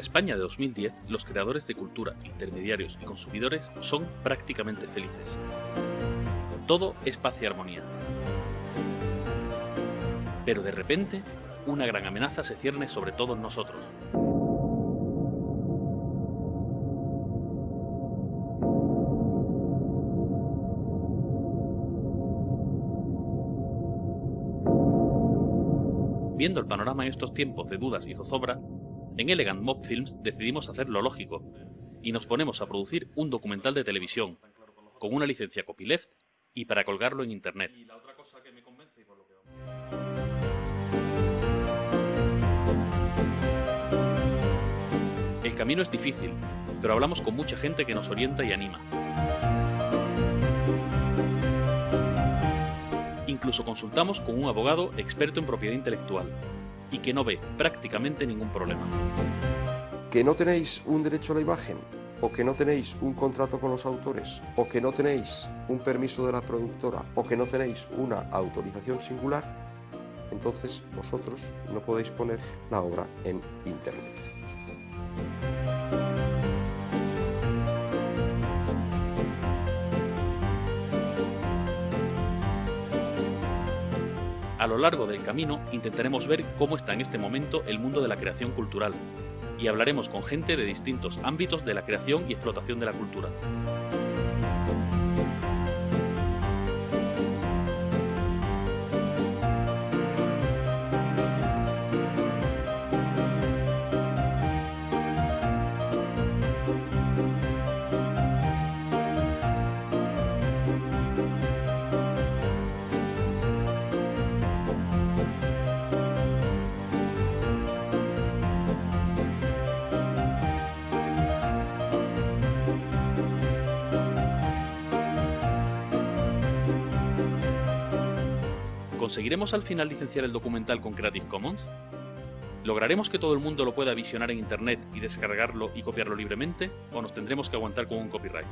la España de 2010, los creadores de cultura, intermediarios y consumidores son prácticamente felices. Todo es paz y armonía. Pero de repente, una gran amenaza se cierne sobre todos nosotros. Viendo el panorama en estos tiempos de dudas y zozobra, en Elegant Mob Films decidimos hacer lo lógico y nos ponemos a producir un documental de televisión con una licencia copyleft y para colgarlo en internet. El camino es difícil, pero hablamos con mucha gente que nos orienta y anima. Incluso consultamos con un abogado experto en propiedad intelectual y que no ve prácticamente ningún problema. ¿Que no tenéis un derecho a la imagen? ¿O que no tenéis un contrato con los autores? ¿O que no tenéis un permiso de la productora? ¿O que no tenéis una autorización singular? Entonces vosotros no podéis poner la obra en Internet. A lo largo del camino intentaremos ver cómo está en este momento el mundo de la creación cultural y hablaremos con gente de distintos ámbitos de la creación y explotación de la cultura. ¿Conseguiremos al final licenciar el documental con Creative Commons? ¿Lograremos que todo el mundo lo pueda visionar en Internet y descargarlo y copiarlo libremente? ¿O nos tendremos que aguantar con un copyright?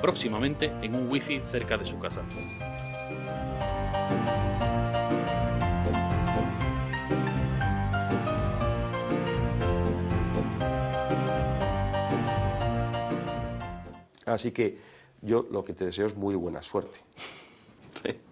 Próximamente en un wifi cerca de su casa. Así que yo lo que te deseo es muy buena suerte. Sí.